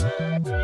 Bye.